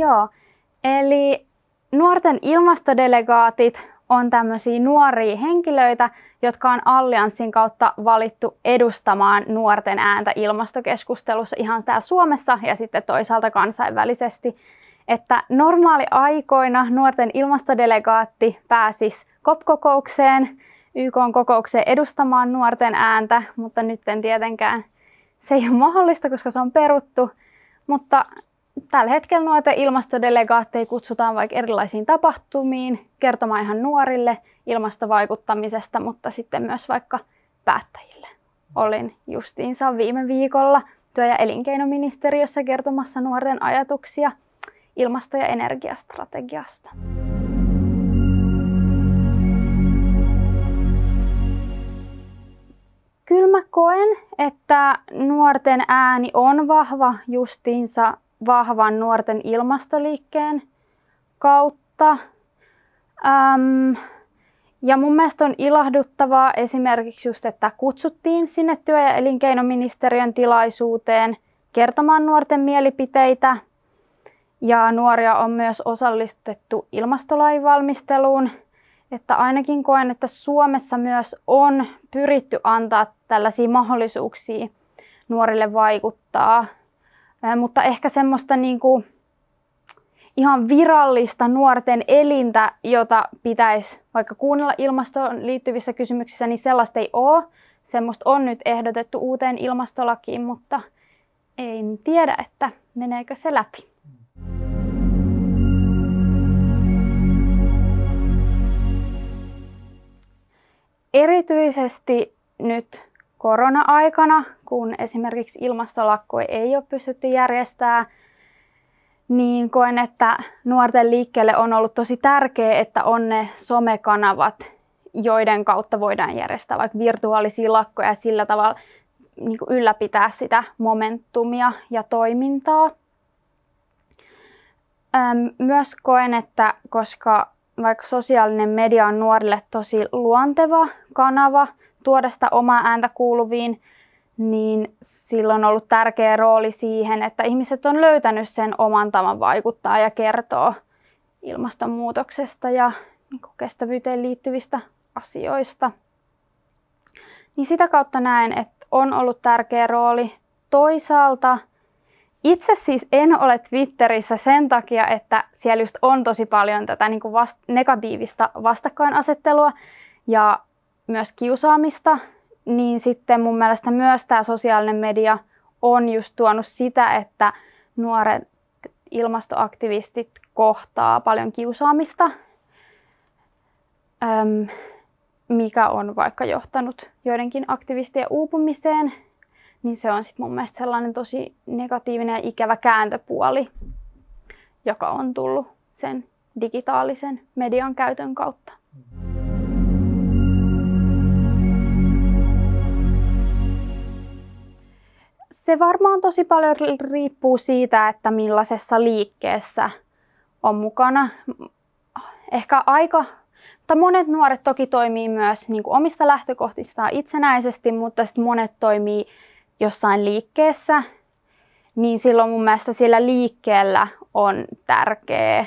Joo, eli nuorten ilmastodelegaatit on tämmöisiä nuoria henkilöitä, jotka on Allianssin kautta valittu edustamaan nuorten ääntä ilmastokeskustelussa ihan täällä Suomessa ja sitten toisaalta kansainvälisesti. Että normaali aikoina nuorten ilmastodelegaatti pääsisi COP-kokoukseen, YK-kokoukseen edustamaan nuorten ääntä, mutta nyt en tietenkään se ei ole mahdollista, koska se on peruttu. Mutta tällä hetkellä noita ilmastodelegaatteja kutsutaan vaikka erilaisiin tapahtumiin kertomaan ihan nuorille ilmastovaikuttamisesta, mutta sitten myös vaikka päättäjille. Olin justiinsa viime viikolla työ- ja elinkeinoministeriössä kertomassa nuorten ajatuksia ilmasto- ja energiastrategiasta. Kyllä mä koen, että nuorten ääni on vahva justiinsa vahvan nuorten ilmastoliikkeen kautta. Öm, ja mun mielestä on ilahduttavaa esimerkiksi just, että kutsuttiin sinne työ- ja elinkeinoministeriön tilaisuuteen kertomaan nuorten mielipiteitä. Ja nuoria on myös osallistettu ilmastolain valmisteluun. Että ainakin koen, että Suomessa myös on pyritty antaa tällaisia mahdollisuuksia nuorille vaikuttaa mutta ehkä semmoista niin kuin ihan virallista nuorten elintä, jota pitäisi vaikka kuunnella ilmastoon liittyvissä kysymyksissä, niin sellaista ei ole. Semmoista on nyt ehdotettu uuteen ilmastolakiin, mutta en tiedä, että meneekö se läpi. Erityisesti nyt korona-aikana, kun esimerkiksi ilmastolakkoja ei ole pystytty järjestämään, niin koen, että nuorten liikkeelle on ollut tosi tärkeää, että on ne somekanavat, joiden kautta voidaan järjestää vaikka virtuaalisia lakkoja ja sillä tavalla niin kuin ylläpitää sitä momentumia ja toimintaa. Myös koen, että koska vaikka sosiaalinen media on nuorille tosi luonteva kanava tuoda sitä omaa ääntä kuuluviin, niin sillä on ollut tärkeä rooli siihen, että ihmiset on löytänyt sen oman tavan vaikuttaa ja kertoa ilmastonmuutoksesta ja niin kestävyyteen liittyvistä asioista. Niin sitä kautta näen, että on ollut tärkeä rooli. Toisaalta itse siis en ole Twitterissä sen takia, että siellä just on tosi paljon tätä niin kuin vast- negatiivista vastakkainasettelua ja myös kiusaamista, niin sitten mun mielestä myös tämä sosiaalinen media on just tuonut sitä, että nuoret ilmastoaktivistit kohtaa paljon kiusaamista, mikä on vaikka johtanut joidenkin aktivistien uupumiseen, niin se on sitten mun mielestä sellainen tosi negatiivinen ja ikävä kääntöpuoli, joka on tullut sen digitaalisen median käytön kautta. Se varmaan tosi paljon riippuu siitä, että millaisessa liikkeessä on mukana. Ehkä aika, mutta monet nuoret toki toimii myös niin kuin omista lähtökohtistaan itsenäisesti, mutta sitten monet toimii jossain liikkeessä, niin silloin mun mielestä sillä liikkeellä on tärkeää,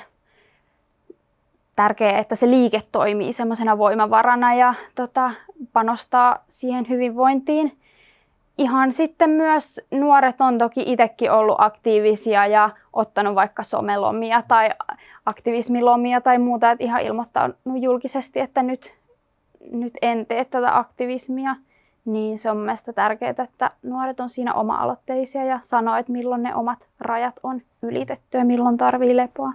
tärkeää että se liike toimii semmoisena voimavarana ja tota, panostaa siihen hyvinvointiin ihan sitten myös nuoret on toki itsekin ollut aktiivisia ja ottanut vaikka somelomia tai aktivismilomia tai muuta, että ihan ilmoittanut julkisesti, että nyt, nyt en tee tätä aktivismia. Niin se on mielestäni tärkeää, että nuoret on siinä oma-aloitteisia ja sanoo, että milloin ne omat rajat on ylitetty ja milloin tarvii lepoa.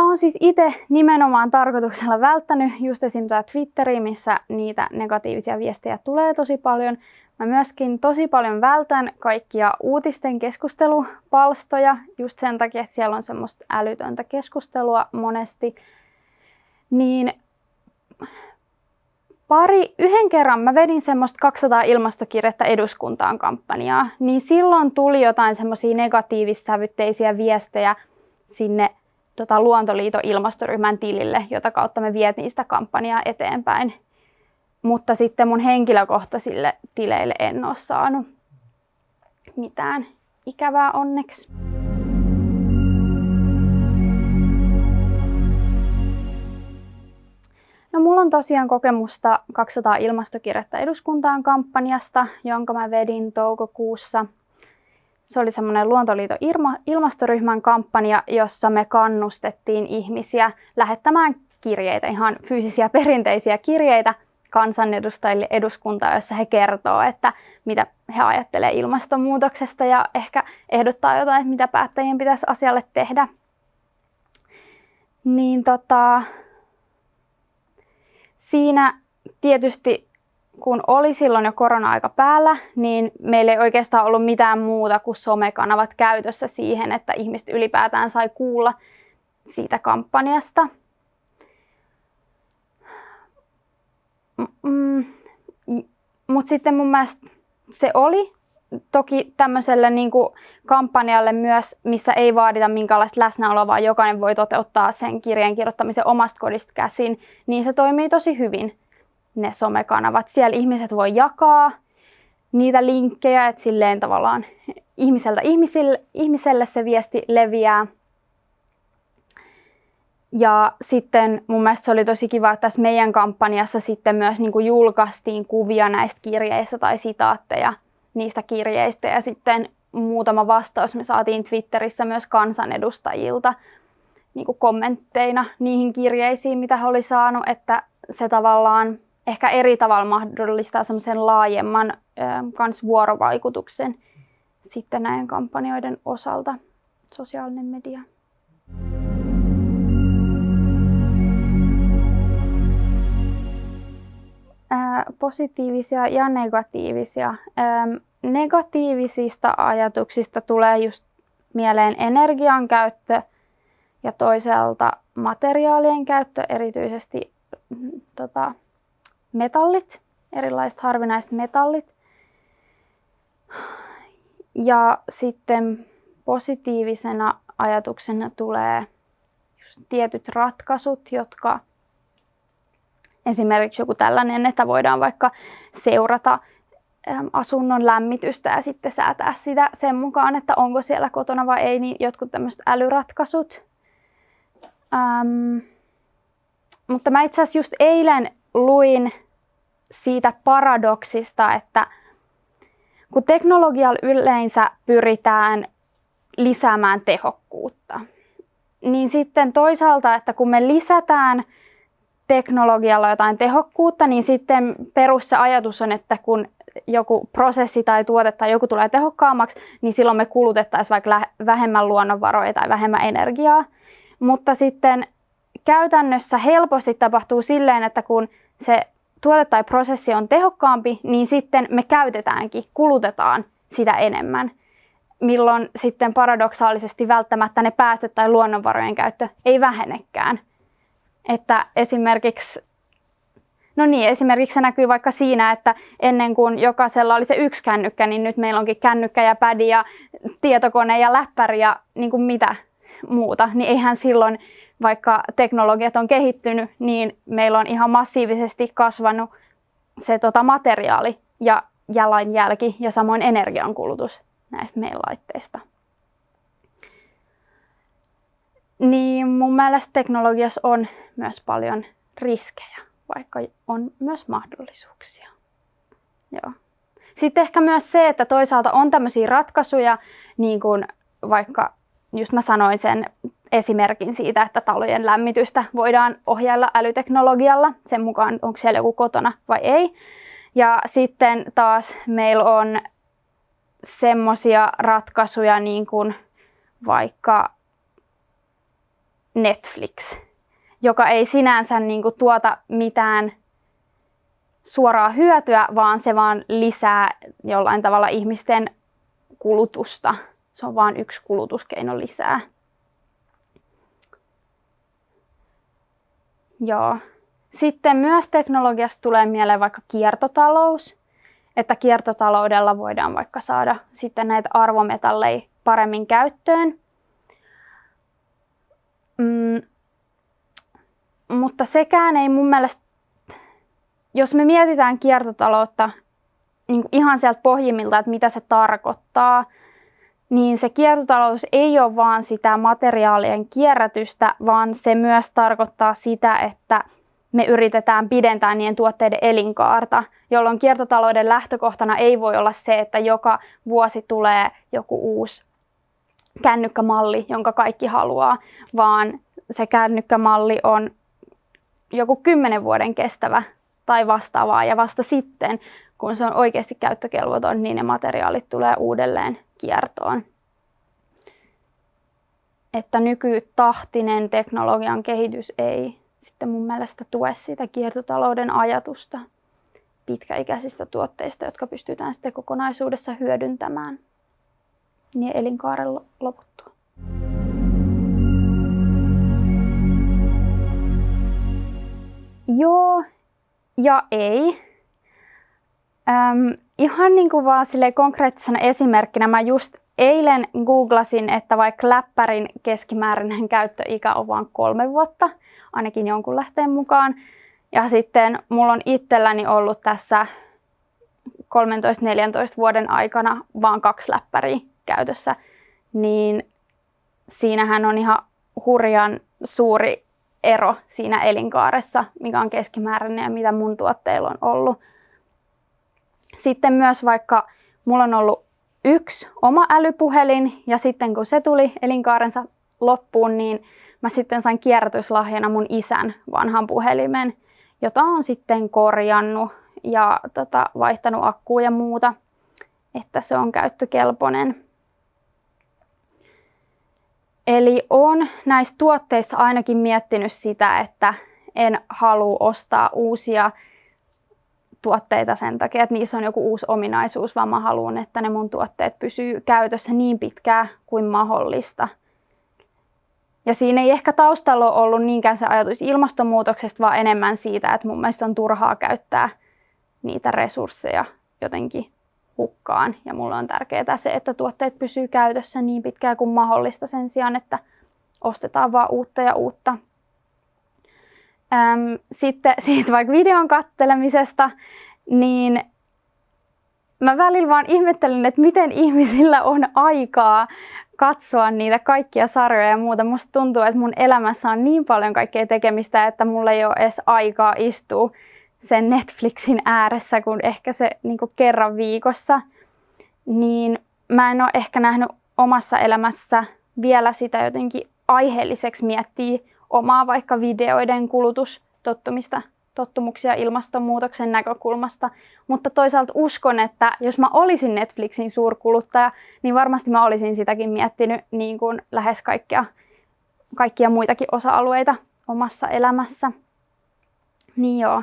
Mä oon siis itse nimenomaan tarkoituksella välttänyt just esim. Twitteriä, missä niitä negatiivisia viestejä tulee tosi paljon. Mä myöskin tosi paljon vältän kaikkia uutisten keskustelupalstoja just sen takia, että siellä on semmoista älytöntä keskustelua monesti. Niin pari, yhden kerran mä vedin semmoista 200 ilmastokirjettä eduskuntaan kampanjaa, niin silloin tuli jotain semmoisia negatiivissävytteisiä viestejä sinne tota, Luontoliiton ilmastoryhmän tilille, jota kautta me vietiin sitä kampanjaa eteenpäin. mutta sitten mun henkilökohtaisille tileille en ole saanut mitään ikävää onneksi. No mulla on tosiaan kokemusta 200 ilmastokirjettä eduskuntaan kampanjasta, jonka mä vedin toukokuussa. Se oli semmoinen Luontoliiton ilmastoryhmän kampanja, jossa me kannustettiin ihmisiä lähettämään kirjeitä, ihan fyysisiä perinteisiä kirjeitä kansanedustajille eduskuntaa, jossa he kertoo, että mitä he ajattelee ilmastonmuutoksesta ja ehkä ehdottaa jotain, mitä päättäjien pitäisi asialle tehdä. Niin tota, siinä tietysti kun oli silloin jo korona-aika päällä, niin meillä ei oikeastaan ollut mitään muuta kuin somekanavat käytössä siihen, että ihmiset ylipäätään sai kuulla siitä kampanjasta. Mm, Mutta sitten mun mielestä se oli toki tämmöiselle niin kuin kampanjalle myös, missä ei vaadita minkäänlaista läsnäoloa, vaan jokainen voi toteuttaa sen kirjan kirjoittamisen omasta kodista käsin, niin se toimii tosi hyvin ne somekanavat. Siellä ihmiset voi jakaa niitä linkkejä, että silleen tavallaan ihmiseltä ihmisille, ihmiselle se viesti leviää. Ja sitten mun mielestä se oli tosi kiva, että tässä meidän kampanjassa sitten myös niin kuin julkaistiin kuvia näistä kirjeistä tai sitaatteja niistä kirjeistä. Ja sitten muutama vastaus me saatiin Twitterissä myös kansanedustajilta niin kuin kommentteina niihin kirjeisiin, mitä he oli saanut, että se tavallaan ehkä eri tavalla mahdollistaa semmoisen laajemman kans vuorovaikutuksen sitten näiden kampanjoiden osalta sosiaalinen media. positiivisia ja negatiivisia. Negatiivisista ajatuksista tulee just mieleen energian käyttö ja toisaalta materiaalien käyttö, erityisesti mm, tota, metallit, erilaiset harvinaiset metallit. Ja sitten positiivisena ajatuksena tulee just tietyt ratkaisut, jotka Esimerkiksi joku tällainen, että voidaan vaikka seurata asunnon lämmitystä ja sitten säätää sitä sen mukaan, että onko siellä kotona vai ei, niin jotkut tämmöiset älyratkaisut. Ähm, mutta mä itse asiassa just eilen luin siitä paradoksista, että kun teknologialla yleensä pyritään lisäämään tehokkuutta, niin sitten toisaalta, että kun me lisätään – teknologialla jotain tehokkuutta, niin sitten perus se ajatus on, että kun joku prosessi tai tuote tai joku tulee tehokkaammaksi, niin silloin me kulutettaisiin vaikka vähemmän luonnonvaroja tai vähemmän energiaa. Mutta sitten käytännössä helposti tapahtuu silleen, että kun se tuote tai prosessi on tehokkaampi, niin sitten me käytetäänkin, kulutetaan sitä enemmän. Milloin sitten paradoksaalisesti välttämättä ne päästöt tai luonnonvarojen käyttö ei vähenekään. Että esimerkiksi No niin, esimerkiksi se näkyy vaikka siinä, että ennen kuin jokaisella oli se yksi kännykkä, niin nyt meillä onkin kännykkä ja pädi ja tietokone ja läppäri ja niin kuin mitä muuta. Niin eihän silloin, vaikka teknologiat on kehittynyt, niin meillä on ihan massiivisesti kasvanut se tota, materiaali ja jalanjälki ja samoin energiankulutus näistä meidän laitteista. Niin mun mielestä teknologiassa on myös paljon riskejä, vaikka on myös mahdollisuuksia. Joo. Sitten ehkä myös se, että toisaalta on tämmöisiä ratkaisuja, niin kuin vaikka just mä sanoin sen esimerkin siitä, että talojen lämmitystä voidaan ohjailla älyteknologialla sen mukaan, onko siellä joku kotona vai ei. Ja sitten taas meillä on semmoisia ratkaisuja, niin kuin vaikka Netflix, joka ei sinänsä niin kuin, tuota mitään suoraa hyötyä, vaan se vaan lisää jollain tavalla ihmisten kulutusta. Se on vain yksi kulutuskeino lisää. Joo. Sitten myös teknologiasta tulee mieleen vaikka kiertotalous, että kiertotaloudella voidaan vaikka saada sitten näitä arvometalleja paremmin käyttöön. Mm, mutta sekään ei mun mielestä jos me mietitään kiertotaloutta niin ihan sieltä pohjimmilta, että mitä se tarkoittaa, niin se kiertotalous ei ole vaan sitä materiaalien kierrätystä, vaan se myös tarkoittaa sitä, että me yritetään pidentää niiden tuotteiden elinkaarta, jolloin kiertotalouden lähtökohtana ei voi olla se, että joka vuosi tulee joku uusi kännykkämalli, jonka kaikki haluaa, vaan se kännykkämalli on joku kymmenen vuoden kestävä tai vastaavaa ja vasta sitten, kun se on oikeasti käyttökelvoton, niin ne materiaalit tulee uudelleen kiertoon. Että nykytahtinen teknologian kehitys ei sitten mun mielestä tue sitä kiertotalouden ajatusta pitkäikäisistä tuotteista, jotka pystytään sitten kokonaisuudessa hyödyntämään niin elinkaaren loputtua. Joo ja ei. Öm, ihan niin kuin vaan sille konkreettisena esimerkkinä mä just eilen googlasin, että vaikka läppärin keskimääräinen käyttöikä on vain kolme vuotta, ainakin jonkun lähteen mukaan. Ja sitten mulla on itselläni ollut tässä 13-14 vuoden aikana vaan kaksi läppäriä käytössä, niin siinähän on ihan hurjan suuri ero siinä elinkaaressa, mikä on keskimääräinen ja mitä mun tuotteilla on ollut. Sitten myös vaikka mulla on ollut yksi oma älypuhelin ja sitten kun se tuli elinkaarensa loppuun, niin mä sitten sain kierrätyslahjana mun isän vanhan puhelimen, jota on sitten korjannut ja tota, vaihtanut akkuja ja muuta, että se on käyttökelpoinen. Eli on näissä tuotteissa ainakin miettinyt sitä, että en halua ostaa uusia tuotteita sen takia, että niissä on joku uusi ominaisuus, vaan mä haluan, että ne mun tuotteet pysyy käytössä niin pitkään kuin mahdollista. Ja siinä ei ehkä taustalla ole ollut niinkään se ajatus ilmastonmuutoksesta, vaan enemmän siitä, että mun mielestä on turhaa käyttää niitä resursseja jotenkin hukkaan. Ja mulla on tärkeää se, että tuotteet pysyy käytössä niin pitkään kuin mahdollista sen sijaan, että ostetaan vaan uutta ja uutta. Öm, sitten siitä vaikka videon kattelemisesta, niin mä välillä vaan ihmettelen, että miten ihmisillä on aikaa katsoa niitä kaikkia sarjoja ja muuta. Musta tuntuu, että mun elämässä on niin paljon kaikkea tekemistä, että mulla ei ole edes aikaa istua sen Netflixin ääressä kuin ehkä se niin kuin kerran viikossa. Niin mä en ole ehkä nähnyt omassa elämässä vielä sitä jotenkin aiheelliseksi miettiä omaa vaikka videoiden kulutustottumista tottumuksia ilmastonmuutoksen näkökulmasta, mutta toisaalta uskon, että jos mä olisin Netflixin suurkuluttaja, niin varmasti mä olisin sitäkin miettinyt niin kuin lähes kaikkia, kaikkia muitakin osa-alueita omassa elämässä. Niin joo.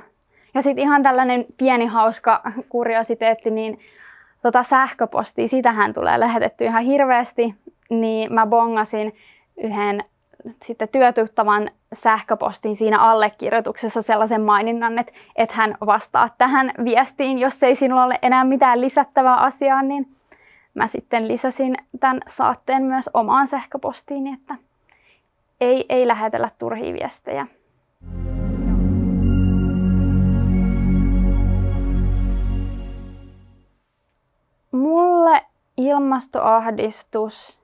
Ja sitten ihan tällainen pieni hauska kuriositeetti, niin tota sähköpostia, sitähän tulee lähetetty ihan hirveästi, niin mä bongasin yhden sitten työtuttavan sähköpostin siinä allekirjoituksessa sellaisen maininnan, että, että hän vastaa tähän viestiin, jos ei sinulla ole enää mitään lisättävää asiaa, niin mä sitten lisäsin tämän saatteen myös omaan sähköpostiin, että ei, ei lähetellä turhia viestejä. Mulle ilmastoahdistus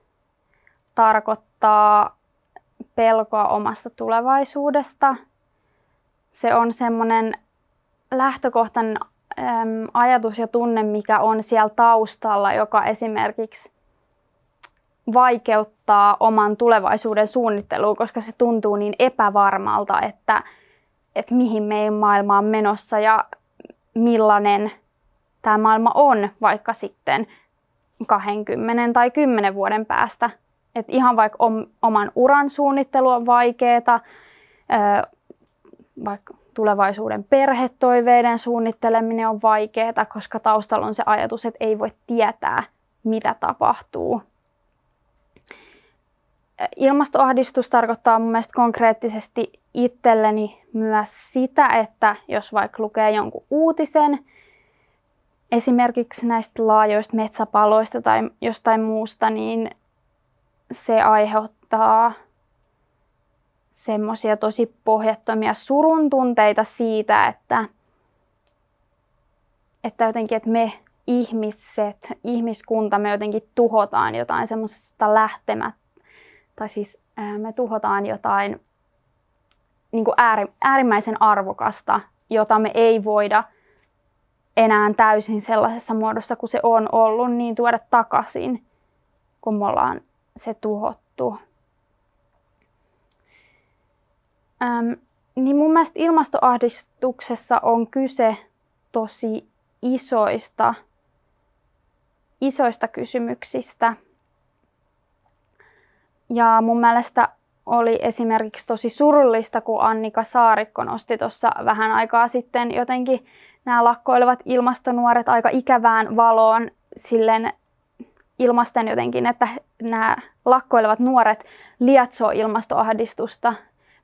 tarkoittaa pelkoa omasta tulevaisuudesta. Se on semmoinen lähtökohtainen ajatus ja tunne, mikä on siellä taustalla, joka esimerkiksi vaikeuttaa oman tulevaisuuden suunnittelua, koska se tuntuu niin epävarmalta, että, että mihin meidän maailma on menossa ja millainen tämä maailma on vaikka sitten 20 tai 10 vuoden päästä – et ihan vaikka om, oman uran suunnittelu on vaikeaa, vaikka tulevaisuuden perhetoiveiden suunnitteleminen on vaikeaa, koska taustalla on se ajatus, että ei voi tietää, mitä tapahtuu. Ilmastoahdistus tarkoittaa mun mielestä konkreettisesti itselleni myös sitä, että jos vaikka lukee jonkun uutisen, esimerkiksi näistä laajoista metsäpaloista tai jostain muusta, niin se aiheuttaa semmoisia tosi pohjattomia surun tunteita siitä, että että jotenkin, että me ihmiset, ihmiskunta, me jotenkin tuhotaan jotain semmoisesta lähtemät, tai siis me tuhotaan jotain niin kuin ääri, äärimmäisen arvokasta, jota me ei voida enää täysin sellaisessa muodossa kuin se on ollut, niin tuoda takaisin, kun me ollaan se tuhottu. Öm, niin mun mielestä ilmastoahdistuksessa on kyse tosi isoista, isoista kysymyksistä. Ja mun mielestä oli esimerkiksi tosi surullista, kun Annika Saarikko nosti tuossa vähän aikaa sitten jotenkin nämä lakkoilevat ilmastonuoret aika ikävään valoon silleen ilmasten jotenkin, että nämä lakkoilevat nuoret lietsoo ilmastoahdistusta,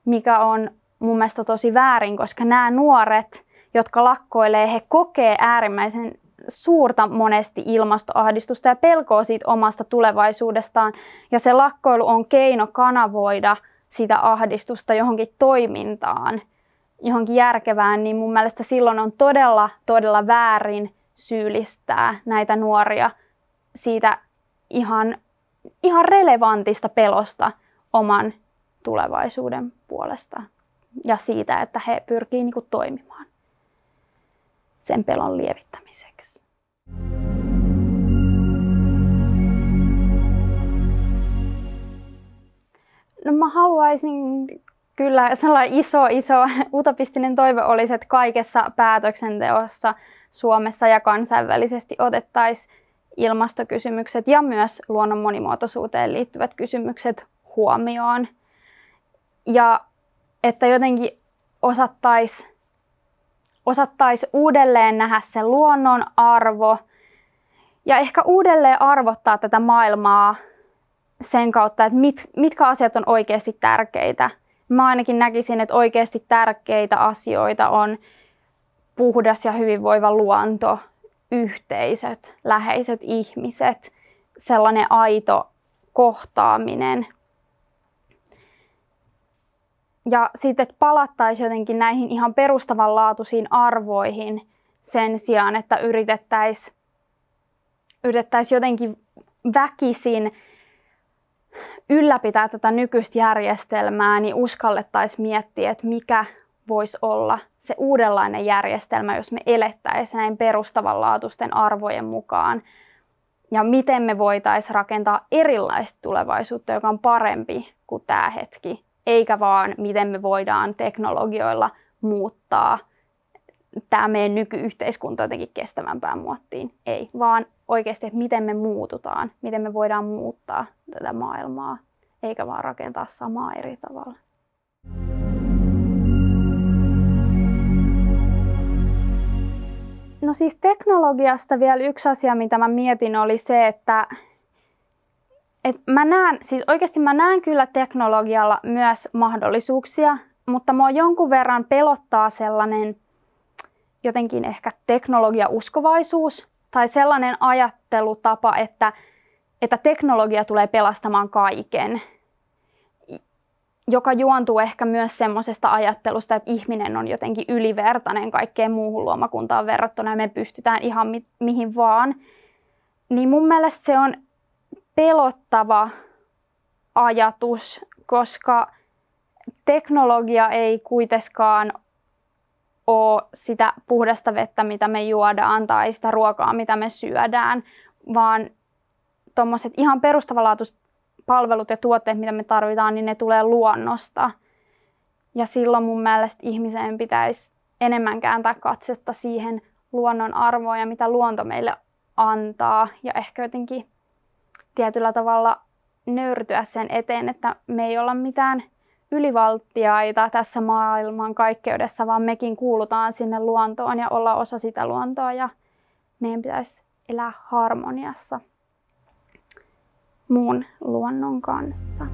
mikä on mun mielestä tosi väärin, koska nämä nuoret, jotka lakkoilee, he kokee äärimmäisen suurta monesti ilmastoahdistusta ja pelkoa siitä omasta tulevaisuudestaan. Ja se lakkoilu on keino kanavoida sitä ahdistusta johonkin toimintaan, johonkin järkevään, niin mun mielestä silloin on todella, todella väärin syyllistää näitä nuoria siitä ihan, ihan relevantista pelosta oman tulevaisuuden puolesta ja siitä, että he pyrkii niin kuin, toimimaan sen pelon lievittämiseksi. No mä haluaisin kyllä sellainen iso, iso utopistinen toive olisi, että kaikessa päätöksenteossa Suomessa ja kansainvälisesti otettaisiin ilmastokysymykset ja myös luonnon monimuotoisuuteen liittyvät kysymykset huomioon. Ja että jotenkin osattaisi osattais uudelleen nähdä se luonnon arvo ja ehkä uudelleen arvottaa tätä maailmaa sen kautta, että mit, mitkä asiat on oikeasti tärkeitä. Mä ainakin näkisin, että oikeasti tärkeitä asioita on puhdas ja hyvinvoiva luonto, yhteisöt, läheiset ihmiset, sellainen aito kohtaaminen. Ja sitten, että palattaisiin jotenkin näihin ihan perustavanlaatuisiin arvoihin sen sijaan, että yritettäisiin yritettäisi jotenkin väkisin ylläpitää tätä nykyistä järjestelmää, niin uskallettaisiin miettiä, että mikä voisi olla se uudenlainen järjestelmä, jos me elettäisiin näin perustavanlaatuisten arvojen mukaan. Ja miten me voitaisiin rakentaa erilaista tulevaisuutta, joka on parempi kuin tämä hetki, eikä vaan miten me voidaan teknologioilla muuttaa tämä meidän nykyyhteiskunta jotenkin kestävämpään muottiin. Ei, vaan oikeasti, että miten me muututaan, miten me voidaan muuttaa tätä maailmaa, eikä vaan rakentaa samaa eri tavalla. No siis teknologiasta vielä yksi asia, mitä mä mietin, oli se, että et mä näen, siis oikeasti mä näen kyllä teknologialla myös mahdollisuuksia, mutta mua jonkun verran pelottaa sellainen jotenkin ehkä teknologiauskovaisuus tai sellainen ajattelutapa, että, että teknologia tulee pelastamaan kaiken joka juontuu ehkä myös semmoisesta ajattelusta, että ihminen on jotenkin ylivertainen kaikkeen muuhun luomakuntaan verrattuna ja me pystytään ihan mi- mihin vaan. Niin mun mielestä se on pelottava ajatus, koska teknologia ei kuitenkaan ole sitä puhdasta vettä, mitä me juodaan, tai sitä ruokaa, mitä me syödään, vaan tuommoiset ihan perustavanlaatuiset palvelut ja tuotteet, mitä me tarvitaan, niin ne tulee luonnosta. Ja silloin mun mielestä ihmisen pitäisi enemmän kääntää katsesta siihen luonnon arvoon ja mitä luonto meille antaa. Ja ehkä jotenkin tietyllä tavalla nöyrtyä sen eteen, että me ei olla mitään ylivaltiaita tässä maailman kaikkeudessa, vaan mekin kuulutaan sinne luontoon ja olla osa sitä luontoa ja meidän pitäisi elää harmoniassa muun luonnon kanssa.